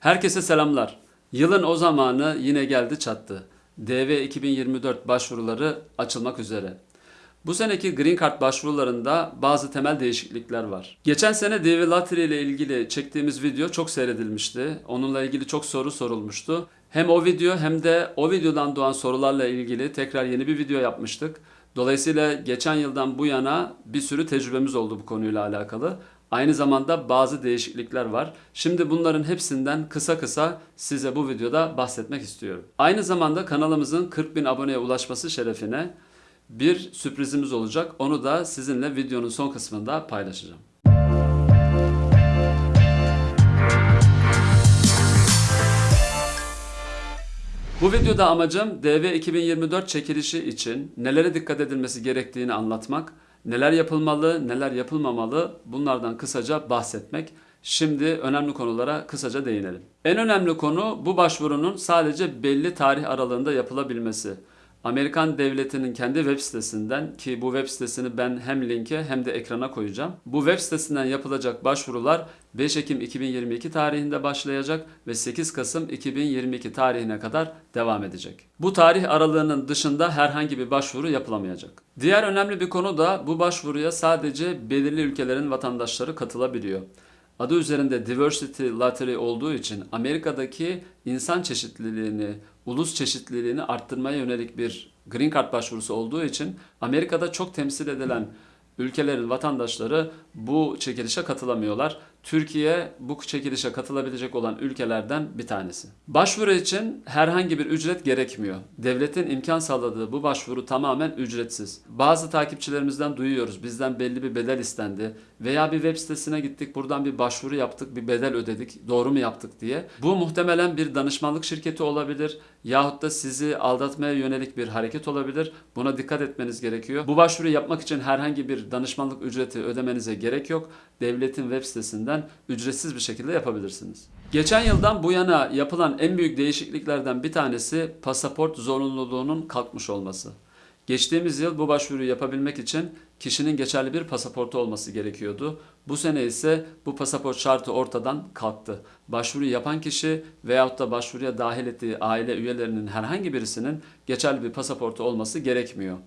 Herkese selamlar. Yılın o zamanı yine geldi çattı. DV 2024 başvuruları açılmak üzere. Bu seneki Green Card başvurularında bazı temel değişiklikler var. Geçen sene DV Lottery ile ilgili çektiğimiz video çok seyredilmişti. Onunla ilgili çok soru sorulmuştu. Hem o video hem de o videodan doğan sorularla ilgili tekrar yeni bir video yapmıştık. Dolayısıyla geçen yıldan bu yana bir sürü tecrübemiz oldu bu konuyla alakalı. Aynı zamanda bazı değişiklikler var. Şimdi bunların hepsinden kısa kısa size bu videoda bahsetmek istiyorum. Aynı zamanda kanalımızın 40 bin aboneye ulaşması şerefine bir sürprizimiz olacak. Onu da sizinle videonun son kısmında paylaşacağım. Bu videoda amacım DV 2024 çekilişi için nelere dikkat edilmesi gerektiğini anlatmak, neler yapılmalı, neler yapılmamalı bunlardan kısaca bahsetmek. Şimdi önemli konulara kısaca değinelim. En önemli konu bu başvurunun sadece belli tarih aralığında yapılabilmesi. Amerikan devletinin kendi web sitesinden ki bu web sitesini ben hem linke hem de ekrana koyacağım. Bu web sitesinden yapılacak başvurular 5 Ekim 2022 tarihinde başlayacak ve 8 Kasım 2022 tarihine kadar devam edecek. Bu tarih aralığının dışında herhangi bir başvuru yapılamayacak. Diğer önemli bir konu da bu başvuruya sadece belirli ülkelerin vatandaşları katılabiliyor. Adı üzerinde Diversity Lottery olduğu için Amerika'daki insan çeşitliliğini, ulus çeşitliliğini arttırmaya yönelik bir Green Card başvurusu olduğu için Amerika'da çok temsil edilen ülkelerin vatandaşları bu çekilişe katılamıyorlar. Türkiye bu çekilişe katılabilecek olan ülkelerden bir tanesi. Başvuru için herhangi bir ücret gerekmiyor. Devletin imkan sağladığı bu başvuru tamamen ücretsiz. Bazı takipçilerimizden duyuyoruz. Bizden belli bir bedel istendi veya bir web sitesine gittik, buradan bir başvuru yaptık, bir bedel ödedik. Doğru mu yaptık diye. Bu muhtemelen bir danışmanlık şirketi olabilir yahut da sizi aldatmaya yönelik bir hareket olabilir. Buna dikkat etmeniz gerekiyor. Bu başvuru yapmak için herhangi bir danışmanlık ücreti ödemenize gerek yok. Devletin web sitesinden ücretsiz bir şekilde yapabilirsiniz. Geçen yıldan bu yana yapılan en büyük değişikliklerden bir tanesi pasaport zorunluluğunun kalkmış olması. Geçtiğimiz yıl bu başvuruyu yapabilmek için kişinin geçerli bir pasaportu olması gerekiyordu. Bu sene ise bu pasaport şartı ortadan kalktı. Başvuru yapan kişi veyahut da başvuruya dahil ettiği aile üyelerinin herhangi birisinin geçerli bir pasaportu olması gerekmiyor.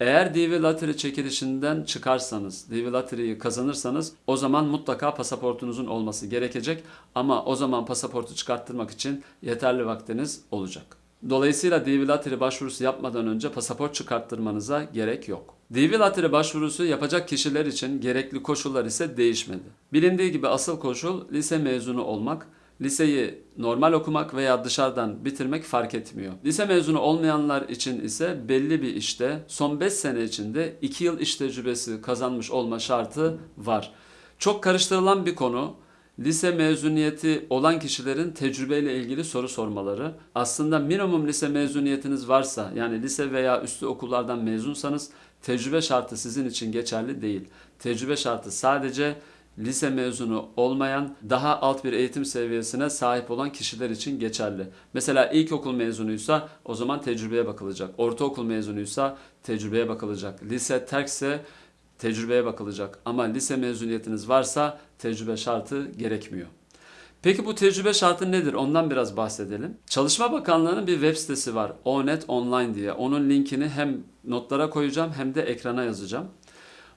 Eğer DV Lottery çekilişinden çıkarsanız, DV Lottery'yi kazanırsanız o zaman mutlaka pasaportunuzun olması gerekecek. Ama o zaman pasaportu çıkarttırmak için yeterli vaktiniz olacak. Dolayısıyla DV Lottery başvurusu yapmadan önce pasaport çıkarttırmanıza gerek yok. DV Lottery başvurusu yapacak kişiler için gerekli koşullar ise değişmedi. Bilindiği gibi asıl koşul lise mezunu olmak. Liseyi normal okumak veya dışarıdan bitirmek fark etmiyor. Lise mezunu olmayanlar için ise belli bir işte son 5 sene içinde 2 yıl iş tecrübesi kazanmış olma şartı var. Çok karıştırılan bir konu. Lise mezuniyeti olan kişilerin tecrübeyle ilgili soru sormaları. Aslında minimum lise mezuniyetiniz varsa yani lise veya üstü okullardan mezunsanız tecrübe şartı sizin için geçerli değil. Tecrübe şartı sadece lise mezunu olmayan daha alt bir eğitim seviyesine sahip olan kişiler için geçerli. Mesela ilkokul mezunuysa o zaman tecrübeye bakılacak. Ortaokul mezunuysa tecrübeye bakılacak. Lise terkse tecrübeye bakılacak. Ama lise mezuniyetiniz varsa tecrübe şartı gerekmiyor. Peki bu tecrübe şartı nedir? Ondan biraz bahsedelim. Çalışma Bakanlığı'nın bir web sitesi var. ONET Online diye. Onun linkini hem notlara koyacağım hem de ekrana yazacağım.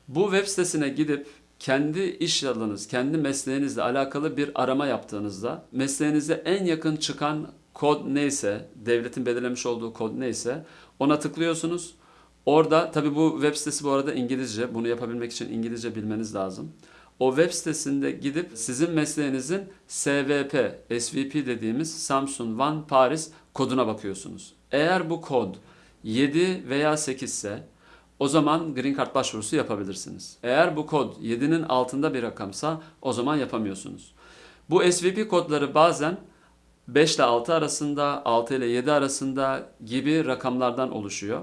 Bu web sitesine gidip kendi iş alanınız, kendi mesleğinizle alakalı bir arama yaptığınızda mesleğinize en yakın çıkan kod neyse, devletin belirlemiş olduğu kod neyse ona tıklıyorsunuz. Orada tabi bu web sitesi bu arada İngilizce. Bunu yapabilmek için İngilizce bilmeniz lazım. O web sitesinde gidip sizin mesleğinizin SVP, SVP dediğimiz Samsung One Paris koduna bakıyorsunuz. Eğer bu kod 7 veya 8 ise o zaman Green Card başvurusu yapabilirsiniz. Eğer bu kod 7'nin altında bir rakamsa o zaman yapamıyorsunuz. Bu SVP kodları bazen 5 ile 6 arasında, 6 ile 7 arasında gibi rakamlardan oluşuyor.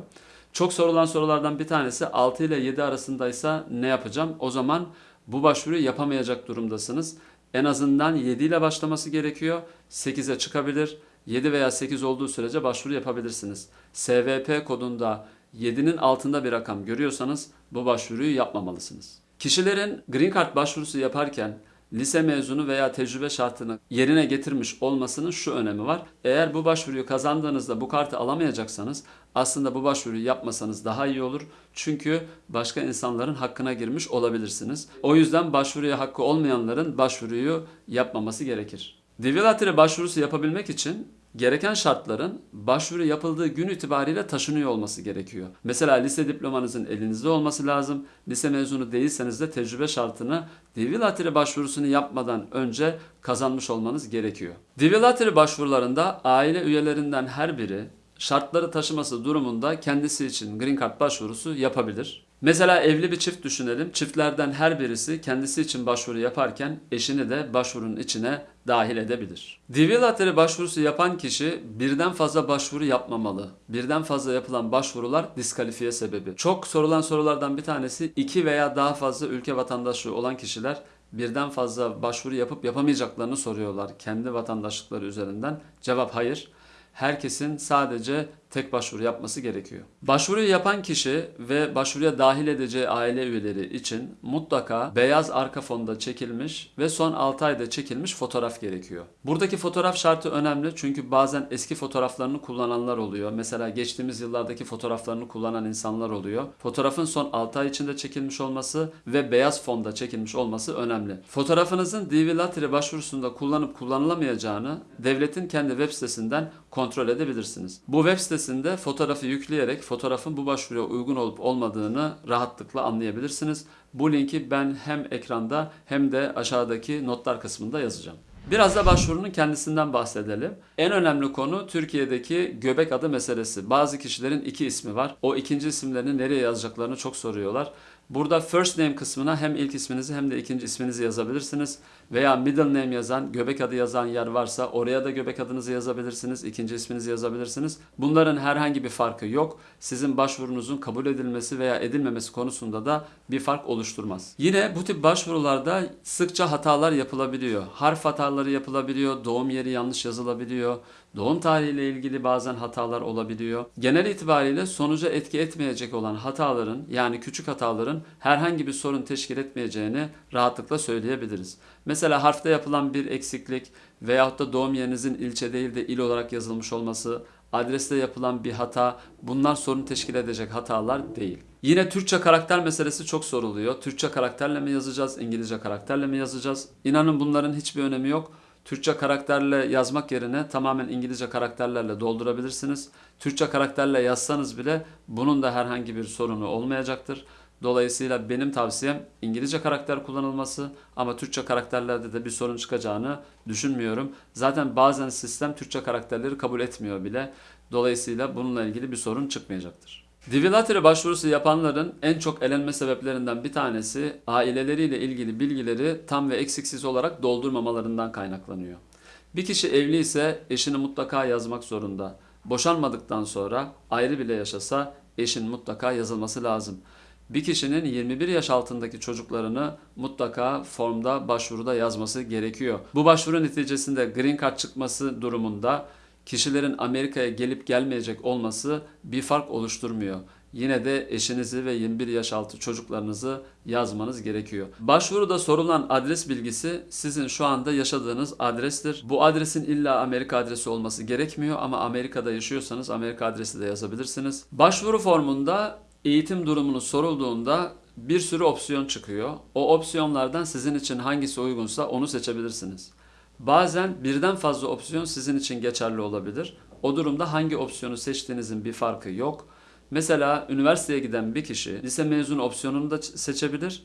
Çok sorulan sorulardan bir tanesi 6 ile 7 arasındaysa ne yapacağım? O zaman bu başvuruyu yapamayacak durumdasınız. En azından 7 ile başlaması gerekiyor. 8'e çıkabilir. 7 veya 8 olduğu sürece başvuru yapabilirsiniz. SVP kodunda 7'nin altında bir rakam görüyorsanız bu başvuruyu yapmamalısınız. Kişilerin Green Card başvurusu yaparken lise mezunu veya tecrübe şartını yerine getirmiş olmasının şu önemi var. Eğer bu başvuruyu kazandığınızda bu kartı alamayacaksanız aslında bu başvuruyu yapmasanız daha iyi olur. Çünkü başka insanların hakkına girmiş olabilirsiniz. O yüzden başvuruya hakkı olmayanların başvuruyu yapmaması gerekir. Lottery başvurusu yapabilmek için gereken şartların başvuru yapıldığı gün itibariyle taşınıyor olması gerekiyor. Mesela lise diplomanızın elinizde olması lazım. Lise mezunu değilseniz de tecrübe şartını DV Lottery başvurusunu yapmadan önce kazanmış olmanız gerekiyor. DV Lottery başvurularında aile üyelerinden her biri şartları taşıması durumunda kendisi için Green Card başvurusu yapabilir. Mesela evli bir çift düşünelim. Çiftlerden her birisi kendisi için başvuru yaparken eşini de başvurunun içine dahil edebilir. DV Lottery başvurusu yapan kişi birden fazla başvuru yapmamalı. Birden fazla yapılan başvurular diskalifiye sebebi. Çok sorulan sorulardan bir tanesi iki veya daha fazla ülke vatandaşlığı olan kişiler birden fazla başvuru yapıp yapamayacaklarını soruyorlar kendi vatandaşlıkları üzerinden. Cevap hayır herkesin sadece tek başvuru yapması gerekiyor. Başvuruyu yapan kişi ve başvuruya dahil edeceği aile üyeleri için mutlaka beyaz arka fonda çekilmiş ve son 6 ayda çekilmiş fotoğraf gerekiyor. Buradaki fotoğraf şartı önemli çünkü bazen eski fotoğraflarını kullananlar oluyor. Mesela geçtiğimiz yıllardaki fotoğraflarını kullanan insanlar oluyor. Fotoğrafın son 6 ay içinde çekilmiş olması ve beyaz fonda çekilmiş olması önemli. Fotoğrafınızın DV Lottery başvurusunda kullanıp kullanılamayacağını devletin kendi web sitesinden kontrol edebilirsiniz. Bu web sitesinde fotoğrafı yükleyerek fotoğrafın bu başvuruya uygun olup olmadığını rahatlıkla anlayabilirsiniz. Bu linki ben hem ekranda hem de aşağıdaki notlar kısmında yazacağım. Biraz da başvurunun kendisinden bahsedelim. En önemli konu Türkiye'deki göbek adı meselesi. Bazı kişilerin iki ismi var. O ikinci isimlerini nereye yazacaklarını çok soruyorlar. Burada first name kısmına hem ilk isminizi hem de ikinci isminizi yazabilirsiniz. Veya middle name yazan, göbek adı yazan yer varsa oraya da göbek adınızı yazabilirsiniz, ikinci isminizi yazabilirsiniz. Bunların herhangi bir farkı yok. Sizin başvurunuzun kabul edilmesi veya edilmemesi konusunda da bir fark oluşturmaz. Yine bu tip başvurularda sıkça hatalar yapılabiliyor. Harf hataları yapılabiliyor, doğum yeri yanlış yazılabiliyor. Doğum tarihiyle ilgili bazen hatalar olabiliyor. Genel itibariyle sonuca etki etmeyecek olan hataların yani küçük hataların herhangi bir sorun teşkil etmeyeceğini rahatlıkla söyleyebiliriz. Mesela harfte yapılan bir eksiklik veyahut da doğum yerinizin ilçe değil de il olarak yazılmış olması, adreste yapılan bir hata bunlar sorun teşkil edecek hatalar değil. Yine Türkçe karakter meselesi çok soruluyor. Türkçe karakterle mi yazacağız, İngilizce karakterle mi yazacağız? İnanın bunların hiçbir önemi yok. Türkçe karakterle yazmak yerine tamamen İngilizce karakterlerle doldurabilirsiniz. Türkçe karakterle yazsanız bile bunun da herhangi bir sorunu olmayacaktır. Dolayısıyla benim tavsiyem İngilizce karakter kullanılması ama Türkçe karakterlerde de bir sorun çıkacağını düşünmüyorum. Zaten bazen sistem Türkçe karakterleri kabul etmiyor bile. Dolayısıyla bununla ilgili bir sorun çıkmayacaktır. DV Lottery başvurusu yapanların en çok elenme sebeplerinden bir tanesi aileleriyle ilgili bilgileri tam ve eksiksiz olarak doldurmamalarından kaynaklanıyor. Bir kişi evli ise eşini mutlaka yazmak zorunda. Boşanmadıktan sonra ayrı bile yaşasa eşin mutlaka yazılması lazım. Bir kişinin 21 yaş altındaki çocuklarını mutlaka formda başvuruda yazması gerekiyor. Bu başvuru neticesinde Green Card çıkması durumunda kişilerin Amerika'ya gelip gelmeyecek olması bir fark oluşturmuyor. Yine de eşinizi ve 21 yaş altı çocuklarınızı yazmanız gerekiyor. Başvuruda sorulan adres bilgisi sizin şu anda yaşadığınız adrestir. Bu adresin illa Amerika adresi olması gerekmiyor ama Amerika'da yaşıyorsanız Amerika adresi de yazabilirsiniz. Başvuru formunda eğitim durumunu sorulduğunda bir sürü opsiyon çıkıyor. O opsiyonlardan sizin için hangisi uygunsa onu seçebilirsiniz. Bazen birden fazla opsiyon sizin için geçerli olabilir. O durumda hangi opsiyonu seçtiğinizin bir farkı yok. Mesela üniversiteye giden bir kişi lise mezunu opsiyonunu da seçebilir.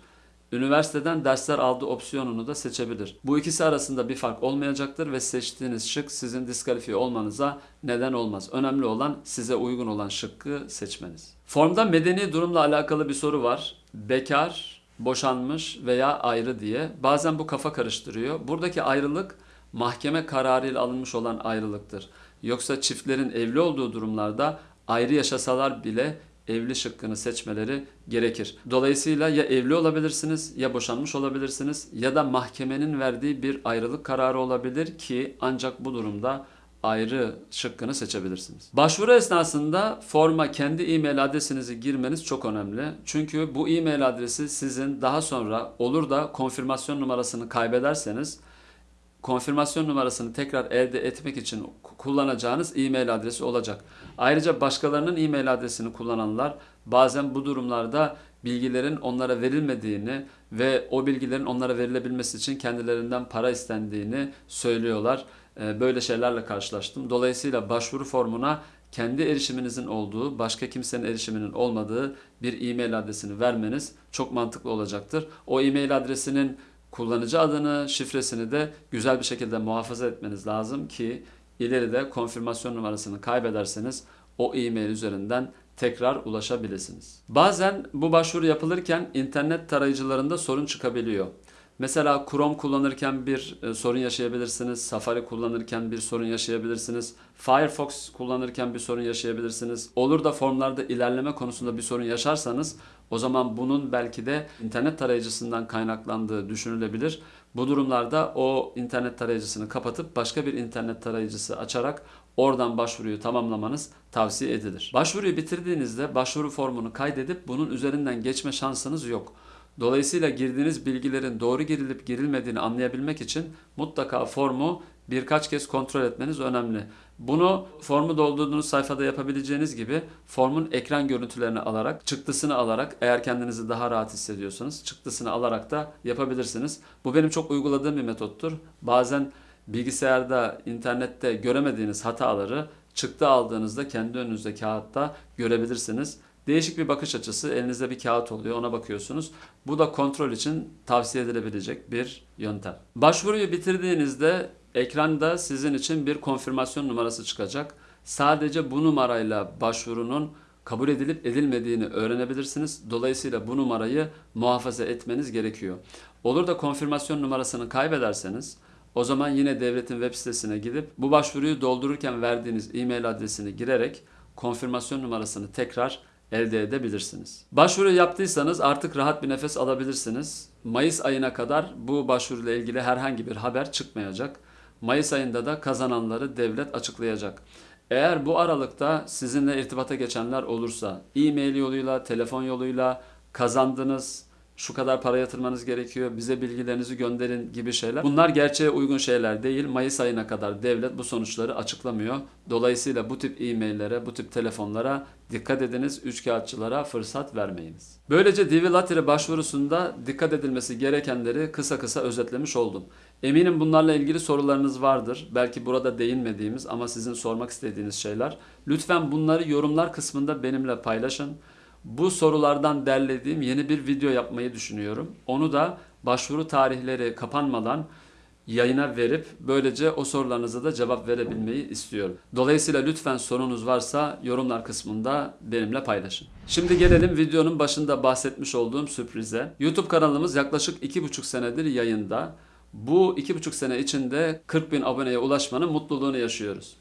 Üniversiteden dersler aldığı opsiyonunu da seçebilir. Bu ikisi arasında bir fark olmayacaktır ve seçtiğiniz şık sizin diskalifiye olmanıza neden olmaz. Önemli olan size uygun olan şıkkı seçmeniz. Formda medeni durumla alakalı bir soru var. Bekar, boşanmış veya ayrı diye. Bazen bu kafa karıştırıyor. Buradaki ayrılık mahkeme kararıyla alınmış olan ayrılıktır. Yoksa çiftlerin evli olduğu durumlarda ayrı yaşasalar bile evli şıkkını seçmeleri gerekir. Dolayısıyla ya evli olabilirsiniz ya boşanmış olabilirsiniz ya da mahkemenin verdiği bir ayrılık kararı olabilir ki ancak bu durumda ayrı şıkkını seçebilirsiniz. Başvuru esnasında forma kendi e-mail adresinizi girmeniz çok önemli. Çünkü bu e-mail adresi sizin daha sonra olur da konfirmasyon numarasını kaybederseniz konfirmasyon numarasını tekrar elde etmek için kullanacağınız e-mail adresi olacak. Ayrıca başkalarının e-mail adresini kullananlar bazen bu durumlarda bilgilerin onlara verilmediğini ve o bilgilerin onlara verilebilmesi için kendilerinden para istendiğini söylüyorlar. Ee, Böyle şeylerle karşılaştım. Dolayısıyla başvuru formuna kendi erişiminizin olduğu, başka kimsenin erişiminin olmadığı bir e-mail adresini vermeniz çok mantıklı olacaktır. O e-mail adresinin kullanıcı adını, şifresini de güzel bir şekilde muhafaza etmeniz lazım ki ileride konfirmasyon numarasını kaybederseniz o e-mail üzerinden tekrar ulaşabilirsiniz. Bazen bu başvuru yapılırken internet tarayıcılarında sorun çıkabiliyor. Mesela Chrome kullanırken bir e, sorun yaşayabilirsiniz. Safari kullanırken bir sorun yaşayabilirsiniz. Firefox kullanırken bir sorun yaşayabilirsiniz. Olur da formlarda ilerleme konusunda bir sorun yaşarsanız o zaman bunun belki de internet tarayıcısından kaynaklandığı düşünülebilir. Bu durumlarda o internet tarayıcısını kapatıp başka bir internet tarayıcısı açarak oradan başvuruyu tamamlamanız tavsiye edilir. Başvuruyu bitirdiğinizde başvuru formunu kaydedip bunun üzerinden geçme şansınız yok. Dolayısıyla girdiğiniz bilgilerin doğru girilip girilmediğini anlayabilmek için mutlaka formu birkaç kez kontrol etmeniz önemli. Bunu formu doldurduğunuz sayfada yapabileceğiniz gibi formun ekran görüntülerini alarak, çıktısını alarak eğer kendinizi daha rahat hissediyorsanız çıktısını alarak da yapabilirsiniz. Bu benim çok uyguladığım bir metottur. Bazen bilgisayarda, internette göremediğiniz hataları çıktı aldığınızda kendi önünüzde kağıtta görebilirsiniz. Değişik bir bakış açısı. Elinizde bir kağıt oluyor ona bakıyorsunuz. Bu da kontrol için tavsiye edilebilecek bir yöntem. Başvuruyu bitirdiğinizde ekranda sizin için bir konfirmasyon numarası çıkacak. Sadece bu numarayla başvurunun kabul edilip edilmediğini öğrenebilirsiniz. Dolayısıyla bu numarayı muhafaza etmeniz gerekiyor. Olur da konfirmasyon numarasını kaybederseniz o zaman yine devletin web sitesine gidip bu başvuruyu doldururken verdiğiniz e-mail adresini girerek konfirmasyon numarasını tekrar elde edebilirsiniz. Başvuru yaptıysanız artık rahat bir nefes alabilirsiniz. Mayıs ayına kadar bu başvuruyla ilgili herhangi bir haber çıkmayacak. Mayıs ayında da kazananları devlet açıklayacak. Eğer bu aralıkta sizinle irtibata geçenler olursa, e-mail yoluyla, telefon yoluyla kazandınız, şu kadar para yatırmanız gerekiyor, bize bilgilerinizi gönderin gibi şeyler. Bunlar gerçeğe uygun şeyler değil. Mayıs ayına kadar devlet bu sonuçları açıklamıyor. Dolayısıyla bu tip e-maillere, bu tip telefonlara dikkat ediniz. Üçkağıtçılara fırsat vermeyiniz. Böylece Lottery başvurusunda dikkat edilmesi gerekenleri kısa kısa özetlemiş oldum. Eminim bunlarla ilgili sorularınız vardır. Belki burada değinmediğimiz ama sizin sormak istediğiniz şeyler. Lütfen bunları yorumlar kısmında benimle paylaşın. Bu sorulardan derlediğim yeni bir video yapmayı düşünüyorum. Onu da başvuru tarihleri kapanmadan yayına verip böylece o sorularınıza da cevap verebilmeyi istiyorum. Dolayısıyla lütfen sorunuz varsa yorumlar kısmında benimle paylaşın. Şimdi gelelim videonun başında bahsetmiş olduğum sürprize. YouTube kanalımız yaklaşık 2,5 senedir yayında. Bu 2,5 sene içinde 40 bin aboneye ulaşmanın mutluluğunu yaşıyoruz.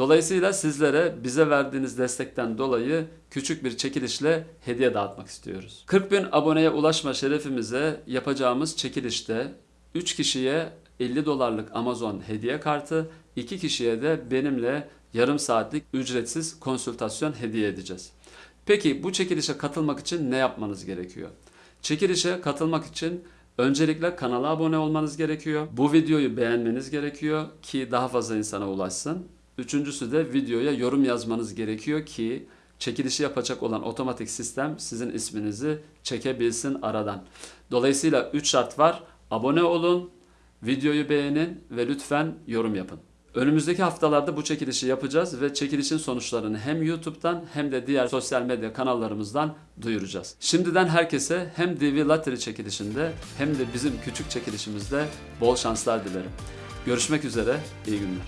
Dolayısıyla sizlere bize verdiğiniz destekten dolayı küçük bir çekilişle hediye dağıtmak istiyoruz. 40 bin aboneye ulaşma şerefimize yapacağımız çekilişte 3 kişiye 50 dolarlık Amazon hediye kartı, 2 kişiye de benimle yarım saatlik ücretsiz konsültasyon hediye edeceğiz. Peki bu çekilişe katılmak için ne yapmanız gerekiyor? Çekilişe katılmak için öncelikle kanala abone olmanız gerekiyor. Bu videoyu beğenmeniz gerekiyor ki daha fazla insana ulaşsın. Üçüncüsü de videoya yorum yazmanız gerekiyor ki çekilişi yapacak olan otomatik sistem sizin isminizi çekebilsin aradan. Dolayısıyla 3 şart var. Abone olun, videoyu beğenin ve lütfen yorum yapın. Önümüzdeki haftalarda bu çekilişi yapacağız ve çekilişin sonuçlarını hem YouTube'dan hem de diğer sosyal medya kanallarımızdan duyuracağız. Şimdiden herkese hem DV Lottery çekilişinde hem de bizim küçük çekilişimizde bol şanslar dilerim. Görüşmek üzere, iyi günler.